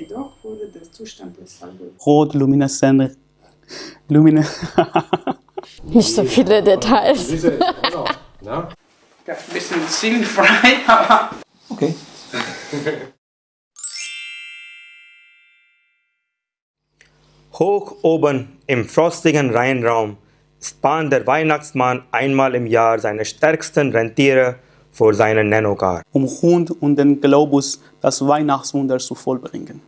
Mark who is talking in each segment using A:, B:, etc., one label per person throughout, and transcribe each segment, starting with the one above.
A: Jedoch wurde der Zustand des Algorithmus
B: rot, lumineszent, lumine
C: Nicht so viele Details.
D: Genau. Na?
A: ein bisschen sinnfrei, aber
E: Okay.
F: Hoch oben im frostigen Rheinraum spannt der Weihnachtsmann einmal im Jahr seine stärksten Rentiere vor seinen Nanocar.
B: um rund um den Globus das Weihnachtswunder zu vollbringen.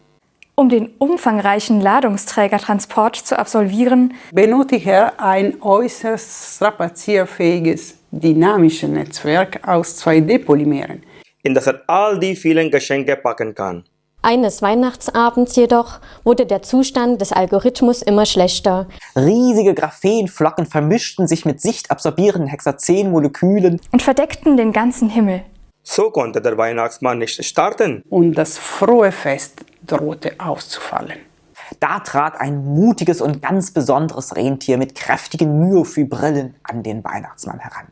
G: Um den umfangreichen Ladungsträgertransport zu absolvieren,
A: benötigt er ein äußerst strapazierfähiges, dynamisches Netzwerk aus 2D-Polymeren.
F: in das er all die vielen Geschenke packen kann.
C: Eines Weihnachtsabends jedoch wurde der Zustand des Algorithmus immer schlechter.
E: Riesige Graphenflocken vermischten sich mit sichtabsorbierenden Hexazenmolekülen.
G: und verdeckten den ganzen Himmel.
F: So konnte der Weihnachtsmann nicht starten.
A: Und das frohe Fest drohte auszufallen.
E: Da trat ein mutiges und ganz besonderes Rentier mit kräftigen Myophy-Brillen an den Weihnachtsmann heran.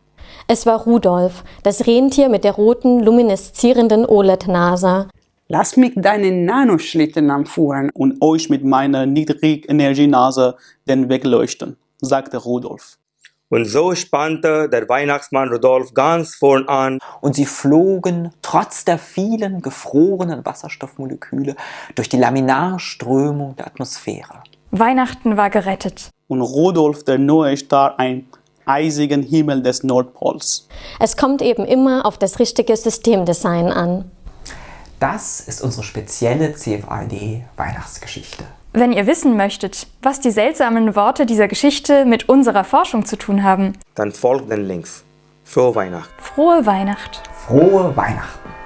C: Es war Rudolf, das Rentier mit der roten, lumineszierenden OLED-Nase.
A: Lass mich deinen Nanoschlitten anführen.
B: und euch mit meiner Niedrigenergienase den Weg leuchten, sagte Rudolf.
F: Und so spannte der Weihnachtsmann Rudolf ganz vorn an
E: Und sie flogen trotz der vielen gefrorenen Wasserstoffmoleküle durch die Laminarströmung der Atmosphäre.
G: Weihnachten war gerettet.
B: Und Rudolf der neue Star ein eisigen Himmel des Nordpols.
C: Es kommt eben immer auf das richtige Systemdesign an.
E: Das ist unsere spezielle CFAD Weihnachtsgeschichte.
G: Wenn ihr wissen möchtet, was die seltsamen Worte dieser Geschichte mit unserer Forschung zu tun haben,
F: dann folgt den Links. Frohe Weihnachten.
G: frohe Weihnacht!
E: Frohe Weihnachten!